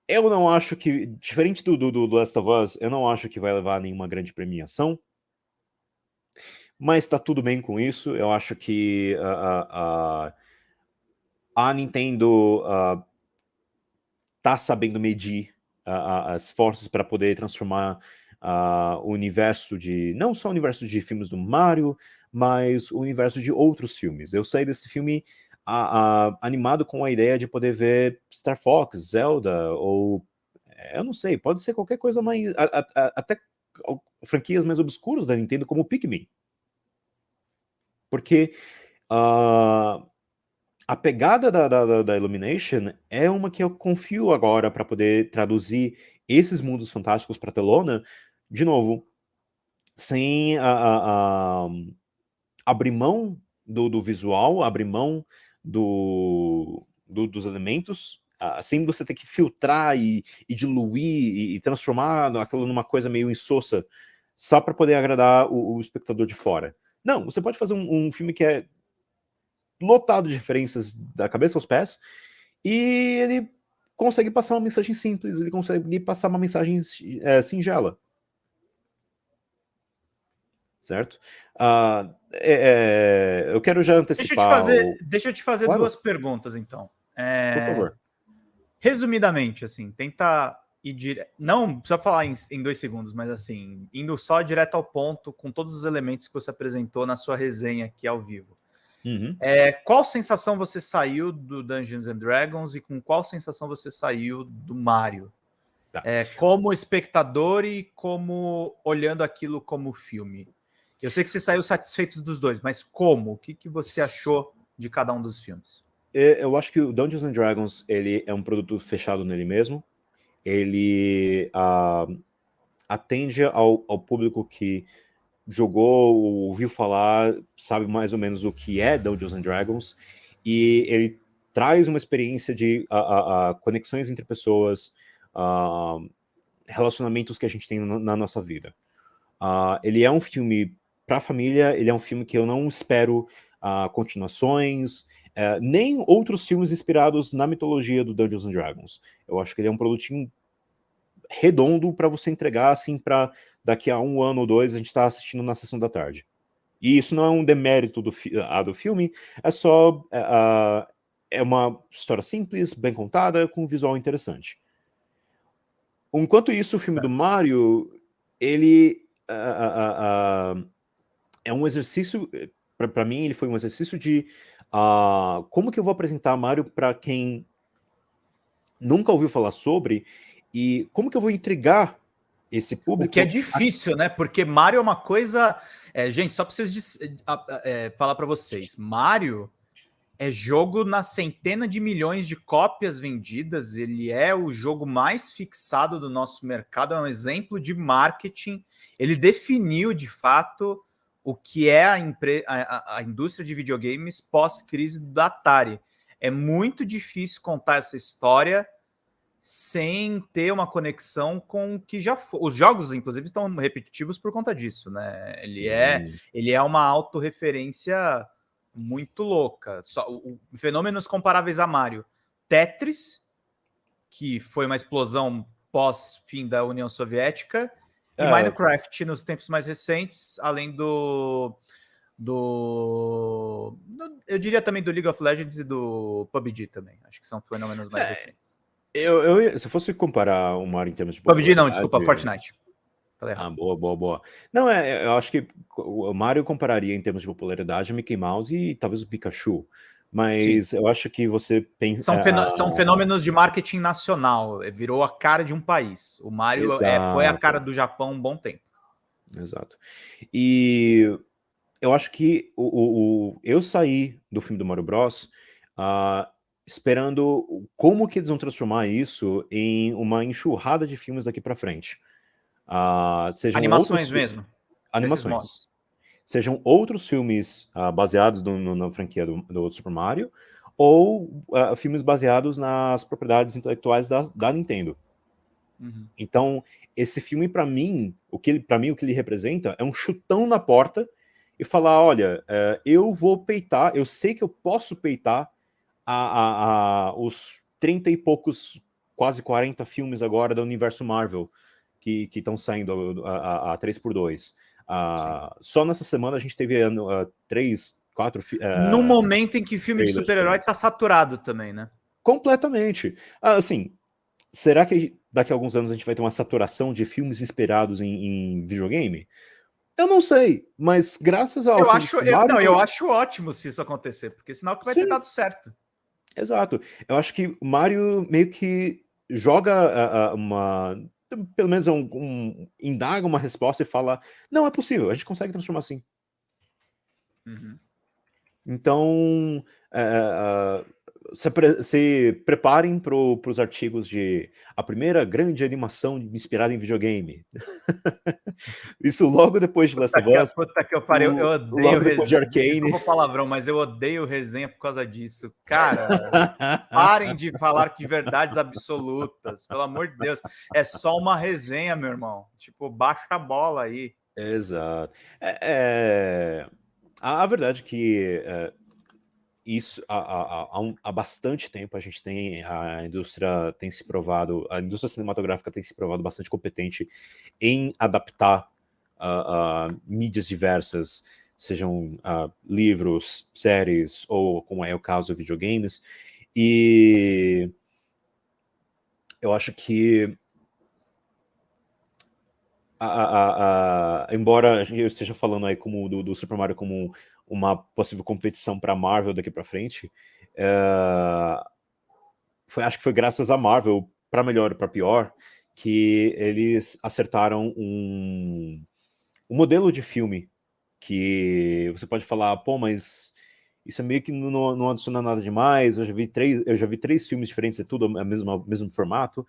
eu não acho que, diferente do, do, do Last of Us, eu não acho que vai levar nenhuma grande premiação mas tá tudo bem com isso. Eu acho que uh, uh, a Nintendo uh, tá sabendo medir as forças para poder transformar o universo de... não só o universo de filmes do Mario, mas o universo de outros filmes. Eu saí desse filme animado com a ideia de poder ver Star Fox, Zelda, ou... É, eu não sei, pode ser qualquer coisa mais... até franquias mais obscuras da Nintendo, como Pikmin porque uh, a pegada da, da, da, Illumination é uma que eu confio agora para poder traduzir esses mundos fantásticos para telona, de novo, sem a, a, a abrir mão do, do, visual, abrir mão do, do, dos elementos, uh, sem você ter que filtrar e, e diluir e, e, transformar aquilo numa coisa meio insossa, só para poder agradar o, o espectador de fora. Não, você pode fazer um, um filme que é lotado de referências da cabeça aos pés, e ele consegue passar uma mensagem simples, ele consegue passar uma mensagem é, singela. Certo? Uh, é, é, eu quero já antecipar... Deixa eu te fazer, o... deixa eu te fazer claro. duas perguntas, então. É... Por favor. Resumidamente, assim, tenta e dire... não precisa falar em, em, dois segundos, mas assim, indo só direto ao ponto, com todos os elementos que você apresentou na sua resenha aqui ao vivo. Uhum. É, qual sensação você saiu do Dungeons and Dragons e com qual sensação você saiu do Mario? Tá. É, como espectador e como olhando aquilo como filme. Eu sei que você saiu satisfeito dos dois, mas como? O que, que você achou de cada um dos filmes? É, eu acho que o Dungeons and Dragons ele é um produto fechado nele mesmo ele uh, atende ao, ao, público que jogou, ouviu falar, sabe mais ou menos o que é Dungeons and Dragons, e ele traz uma experiência de conexões entre pessoas, relacionamentos que a gente tem na, na nossa vida. ele é um filme para família, ele é um filme que eu não espero continuações, é, nem outros filmes inspirados na mitologia do Dungeons and Dragons. Eu acho que ele é um produtinho redondo para você entregar assim para daqui a um ano ou dois a gente está assistindo na sessão da tarde. E isso não é um demérito do, ah, do filme, é só uh, é uma história simples, bem contada, com um visual interessante. Enquanto isso, o filme do Mario, ele uh, uh, é um exercício, para mim ele foi um exercício de Uh, como que eu vou apresentar Mario para quem nunca ouviu falar sobre e como que eu vou intrigar esse público? O que é difícil, né? Porque Mario é uma coisa... É, gente, só para vocês é, falar para vocês, Mario é jogo na centena de milhões de cópias vendidas. Ele é o jogo mais fixado do nosso mercado, é um exemplo de marketing. Ele definiu de fato o que é a, a, a indústria de videogames pós-crise da Atari. É muito difícil contar essa história sem ter uma conexão com o que já foi. Os jogos, inclusive, estão repetitivos por conta disso, né? Ele é, ele é uma autorreferência muito louca. Só, o, o, fenômenos comparáveis a Mario. Tetris, que foi uma explosão pós-fim da União Soviética, e é. Minecraft nos tempos mais recentes, além do, do. Eu diria também do League of Legends e do PUBG também. Acho que são fenômenos mais é. recentes. Eu, eu, se fosse comparar o Mario em termos de PUBG não, desculpa, Fortnite. Ah, boa, boa, boa. Não, é, eu acho que o Mario compararia em termos de popularidade Mickey Mouse e talvez o Pikachu. Mas Sim. eu acho que você pensa. São, fenô são, fenômenos de marketing nacional. Virou a cara de um país. O Mario é, foi a cara do Japão um bom tempo. Exato. E eu acho que o, o, o eu saí do filme do Mario Bros. Uh, esperando como que eles vão transformar isso em uma enxurrada de filmes daqui para frente. Uh, Animações mesmo. Animações. Sejam outros filmes uh, baseados no, no, na franquia do, do, Super Mario, ou uh, filmes baseados nas propriedades intelectuais da, da Nintendo. Uhum. Então, esse filme, para mim, o que para mim o que ele representa é um chutão na porta e falar, olha, uh, eu vou peitar, eu sei que eu posso peitar a, a, a, os 30 e poucos, quase 40 filmes agora do universo Marvel que estão saindo a, a, a 3x2. Uh, só nessa semana a gente teve uh, três, quatro... Uh, no momento em que filme de super-herói está saturado também, né? Completamente. Assim, será que daqui a alguns anos a gente vai ter uma saturação de filmes inspirados em, em videogame? Eu não sei, mas graças ao... Eu acho, eu, não, eu acho ótimo se isso acontecer, porque sinal que vai Sim. ter dado certo. Exato. Eu acho que o Mario meio que joga uma pelo menos um, um, indaga uma resposta e fala, não, é possível, a gente consegue transformar assim. Uhum. Então, é, se, se, preparem para os artigos de a primeira grande animação inspirada em videogame. Isso logo depois de Last of Us. Puta que eu parei, eu odeio resenha. De Arcane. Desculpa palavrão, mas eu odeio resenha por causa disso. Cara, parem de falar de verdades absolutas, pelo amor de Deus. É só uma resenha, meu irmão. Tipo, baixa a bola aí. Exato. É, é... A, a verdade é que é, isso há, há, há, um, há, bastante tempo a gente tem, a indústria tem se provado, a indústria cinematográfica tem se provado bastante competente em adaptar uh, uh, mídias diversas, sejam uh, livros, séries, ou como é o caso, videogames, e eu acho que embora eu esteja falando aí como do, do Super Mario como uma possível competição para Marvel daqui para frente, uh, foi, acho que foi graças a Marvel, para melhor para pior, que eles acertaram um, um modelo de filme que você pode falar, pô, mas isso é meio que não, não adiciona nada demais, eu já vi três, eu já vi três filmes diferentes, é tudo o mesmo, mesmo formato.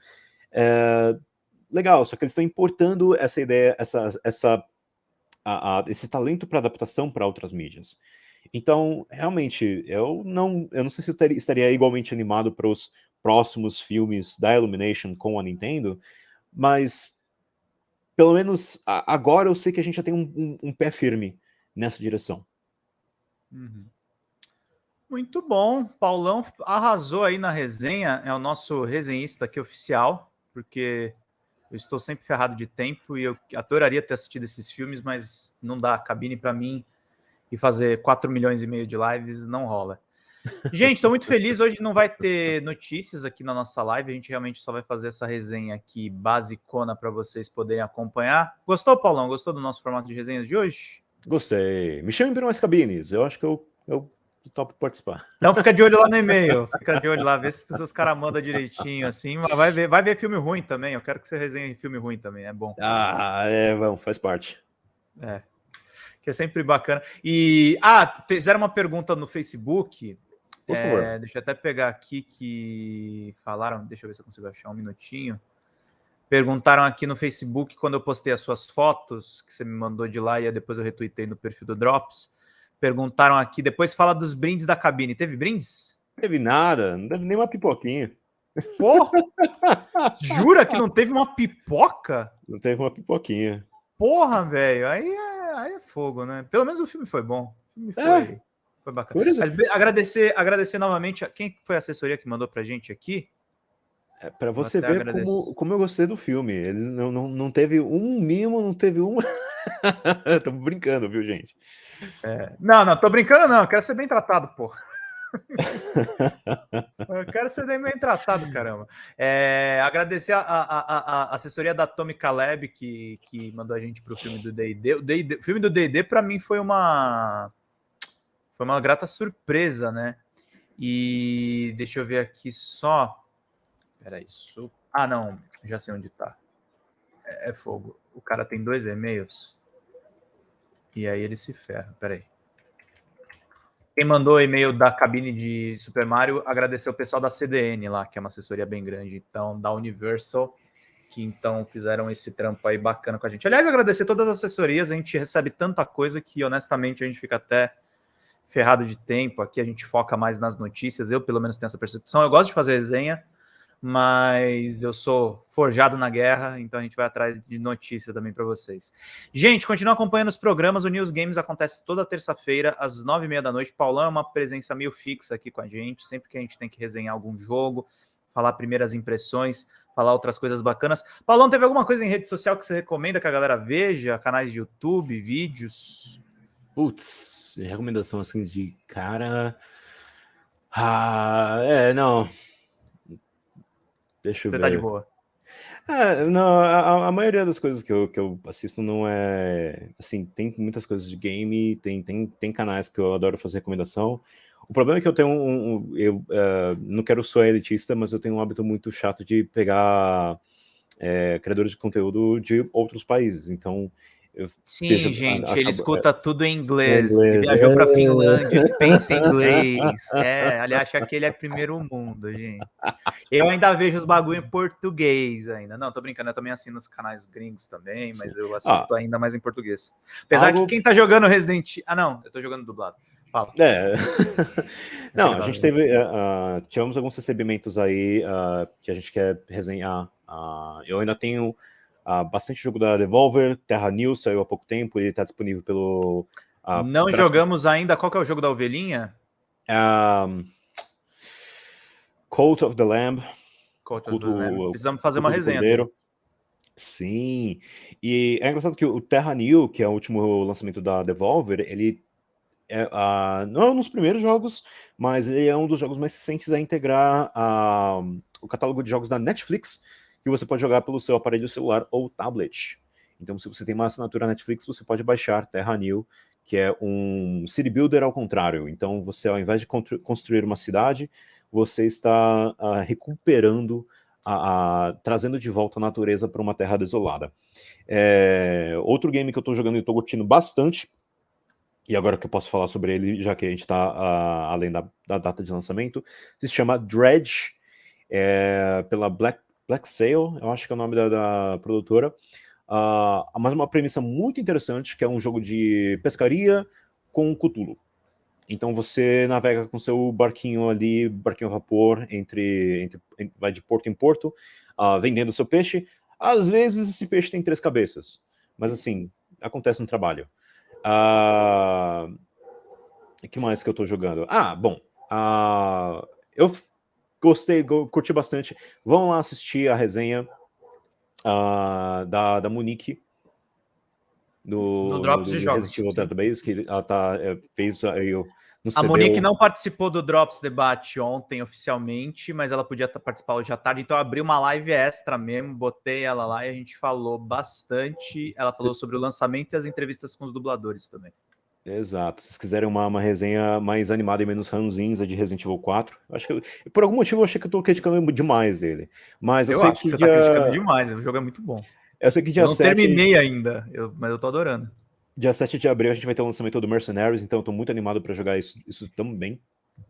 É, legal, só que eles estão importando essa ideia, essa, essa a, a, esse talento para adaptação para outras mídias. Então, realmente, eu não, eu não sei se eu teria, estaria igualmente animado para os próximos filmes da Illumination com a Nintendo, mas pelo menos a, agora eu sei que a gente já tem um, um, um pé firme nessa direção. Uhum. Muito bom, Paulão arrasou aí na resenha, é o nosso resenhista aqui oficial, porque eu estou sempre ferrado de tempo e eu adoraria ter assistido esses filmes, mas não dá cabine para mim e fazer 4 milhões e meio de lives não rola. Gente, estou muito feliz. Hoje não vai ter notícias aqui na nossa live. A gente realmente só vai fazer essa resenha aqui basicona para vocês poderem acompanhar. Gostou, Paulão? Gostou do nosso formato de resenhas de hoje? Gostei. Me chamem para mais cabines. Eu acho que eu, eu topo participar. Então fica de olho lá no e-mail, fica de olho lá, vê se os caras mandam direitinho, assim, mas vai ver, vai ver filme ruim também, eu quero que você resenhe filme ruim também, é bom. Ah, é, vamos, faz parte. É, que é sempre bacana. E, ah, fizeram uma pergunta no Facebook, Por favor. É, deixa eu até pegar aqui que falaram, deixa eu ver se eu consigo achar um minutinho. Perguntaram aqui no Facebook, quando eu postei as suas fotos, que você me mandou de lá e depois eu retuitei no perfil do Drops. Perguntaram aqui, depois fala dos brindes da cabine. Teve brindes? teve nada, não teve nem uma pipoquinha. Porra! Jura que não teve uma pipoca? Não teve uma pipoquinha. Porra, velho, aí, é, aí é fogo, né? Pelo menos o filme foi bom. O filme foi, é. foi bacana. Mas, agradecer, agradecer novamente a quem foi a assessoria que mandou pra gente aqui. É, para você ver como, como eu gostei do filme. Eles não, não, não teve um mimo, não teve um. Estamos brincando, viu, gente? É. Não, não, tô brincando, não. Eu quero ser bem tratado, pô. eu quero ser bem tratado, caramba. É, agradecer a, a, a, assessoria da Tommy Caleb que, que mandou a gente para o filme do D&D. O, filme do D&D para mim foi uma foi uma grata surpresa, né? E deixa eu ver aqui só. Peraí, isso. Ah, não, já sei onde tá. É, é fogo. O cara tem dois e-mails. E aí ele se ferra. Peraí. Quem mandou o e-mail da cabine de Super Mario, agradecer o pessoal da CDN lá, que é uma assessoria bem grande, então, da Universal, que então fizeram esse trampo aí bacana com a gente. Aliás, agradecer todas as assessorias, a gente recebe tanta coisa que, honestamente, a gente fica até ferrado de tempo. Aqui a gente foca mais nas notícias, eu pelo menos tenho essa percepção. Eu gosto de fazer resenha, mas eu sou forjado na guerra, então a gente vai atrás de notícia também para vocês. Gente, continua acompanhando os programas, o News Games acontece toda terça-feira, às nove e meia da noite. Paulão é uma presença meio fixa aqui com a gente, sempre que a gente tem que resenhar algum jogo, falar primeiras impressões, falar outras coisas bacanas. Paulão, teve alguma coisa em rede social que você recomenda que a galera veja? Canais de YouTube, vídeos? Putz, recomendação assim de cara... Ah, é, não, Deixa eu Você ver. tá de boa. É, não, a, a, maioria das coisas que eu, que eu assisto não é. Assim, tem muitas coisas de game, tem, tem, tem canais que eu adoro fazer recomendação. O problema é que eu tenho um. um eu uh, não quero ser elitista, mas eu tenho um hábito muito chato de pegar é, criadores de conteúdo de outros países. Então, Sim, gente, a, a, ele escuta é, tudo em inglês. inglês. Ele viajou é... para Finlândia, pensa em inglês. É, ele acha que ele é primeiro mundo, gente. Eu ainda vejo os bagulho em português ainda. Não, tô brincando, eu também assino os canais gringos também, mas Sim. eu assisto ah, ainda mais em português. Apesar algo... que quem tá jogando Resident Ah, não, eu tô jogando dublado. Fala. É. não, a gente teve. Uh, tivemos alguns recebimentos aí uh, que a gente quer resenhar. Uh, eu ainda tenho uh, bastante jogo da Devolver, Terra News saiu há pouco tempo, ele está disponível pelo... Uh, Não pra... jogamos ainda, qual que é o jogo da ovelhinha? Um, Cult of the Lamb. Cult of the Lamb. Precisamos fazer uma resenha. Sim, e é engraçado que o Terra New, que é o último lançamento da Devolver, ele é, uh, não é um dos primeiros jogos, mas ele é um dos jogos mais recentes a integrar uh, o catálogo de jogos da Netflix que você pode jogar pelo seu aparelho celular ou tablet. Então, se você tem uma assinatura Netflix, você pode baixar Terra New, que é um city builder ao contrário. Então, você, ao invés de construir uma cidade, você está uh, recuperando, a, a, trazendo de volta a natureza para uma terra desolada. É, outro game que eu estou jogando e estou curtindo bastante, e agora que eu posso falar sobre ele, já que a gente está uh, além da, da, data de lançamento, se chama Dredge, é, pela Black Black Sail, eu acho que é o nome da, da produtora, uh, mas uma premissa muito interessante, que é um jogo de pescaria com Cthulhu. Então você navega com seu barquinho ali, barquinho a vapor, entre, entre vai de porto em porto, uh, vendendo seu peixe. Às vezes esse peixe tem três cabeças, mas assim, acontece no trabalho. O uh, que mais que eu estou jogando? Ah, bom, uh, eu Gostei, curti bastante. Vão lá assistir a resenha uh, da, da Monique do, no Drops do, de Jogos. Database, que ela tá, é, fez aí no A Monique não participou do Drops Debate ontem oficialmente, mas ela podia participar hoje à tarde, então eu abri uma live extra mesmo, botei ela lá e a gente falou bastante. Ela falou sobre o lançamento e as entrevistas com os dubladores também. Exato. Se quiserem uma, uma resenha mais animada e menos ranzinza de Resident Evil 4, acho que eu, por algum motivo eu achei que eu tô criticando demais ele. Mas eu, eu sei que, que você tá dia... tá criticando demais, o jogo é muito bom. Eu sei que dia eu não 7... terminei ainda, eu, mas eu tô adorando. Dia 7 de abril a gente vai ter o lançamento do Mercenaries, então eu tô muito animado para jogar isso, isso também.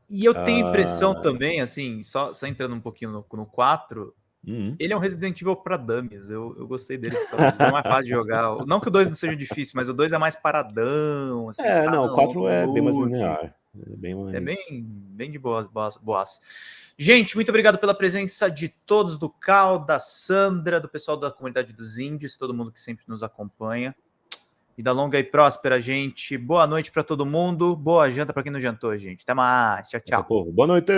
E eu tenho impressão ah. também, assim, só, só entrando um pouquinho no, no 4, Uhum. Ele é um Resident Evil para dummies. Eu, eu gostei dele. É mais fácil de jogar. Não que o 2 não seja difícil, mas o 2 é mais paradão. Assim, é, não, o 4 é bem mais linear. É bem, mais... é bem, bem de boas, boas, boas. Gente, muito obrigado pela presença de todos do Cal, da Sandra, do pessoal da comunidade dos índios, todo mundo que sempre nos acompanha. Vida longa e próspera, gente. Boa noite para todo mundo. Boa janta para quem não jantou, gente. Até mais. Tchau, tchau. Boa noite.